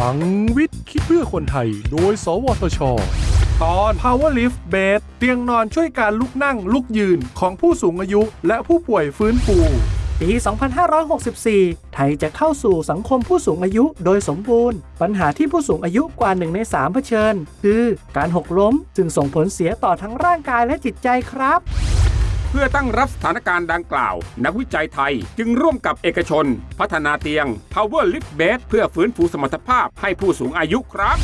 ลังวิทย์ คิดเพื่อคนไทย โดย สวทช ตอน Power Lift Bed เตียงนอนช่วยการลุกนั่งลุกยืนของผู้สูงอายุและผู้ป่วยฟื้นฟู ปี 2564 ไทยจะเข้าสู่สังคมผู้สูงอายุโดยสมบูรณ์ ปัญหาที่ผู้สูงอายุกว่าหนึ่งใน3เผชิญ คือการหกล้ม จึงส่งผลเสียต่อทั้งร่างกายและจิตใจครับเพื่อตั้งรับสถานการณ์ดังกล่าว นักวิจัยไทยจึงร่วมกับเอกชน พัฒนาเตียง Power Lift Bed เพื่อฟื้นฟูสมรรถภาพให้ผู้สูงอายุครับ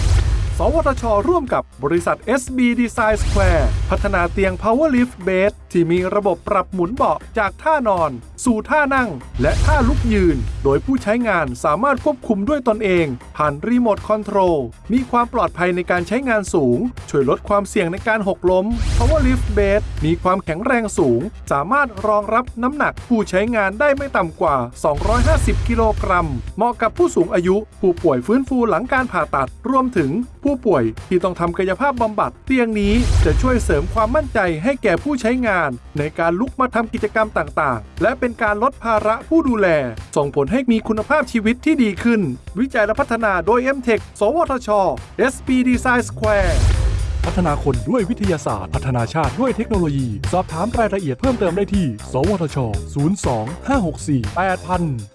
สวทช ร่วมกับบริษัท SB Design Square พัฒนาเตียง Power Lift Bed ที่มีระบบปรับหมุนเบาะจากท่านอน สู่ท่านั่ง และท่าลุกยืน โดยผู้ใช้งานสามารถควบคุมด้วยตนเอง ผ่านรีโมทคอนโทรลมีความปลอดภัยในการใช้งานสูง ช่วยลดความเสี่ยงในการหกล้ม Power Lift Bed มีความแข็งแรงสูง สามารถรองรับน้ำหนักผู้ใช้งานได้ไม่ต่ำกว่า 250 กิโลกรัม เหมาะกับผู้สูงอายุ ผู้ป่วยฟื้นฟูหลังการผ่าตัดรวมถึงผู้ป่วยที่ต้องทำกายภาพบำบัดเตียงนี้จะช่วยเสริมความมั่นใจให้แก่ผู้ใช้งาน ในการลุกมาทำกิจกรรมต่างๆ และเป็นการลดภาระผู้ดูแล ส่งผลให้มีคุณภาพชีวิตที่ดีขึ้น วิจัยและพัฒนาโดย MTech สวทช SP Design Square พัฒนาคนด้วยวิทยาศาสตร์ พัฒนาชาติด้วยเทคโนโลยี สอบถามรายละเอียดเพิ่มเติมได้ที่ สวทช 02 564 8000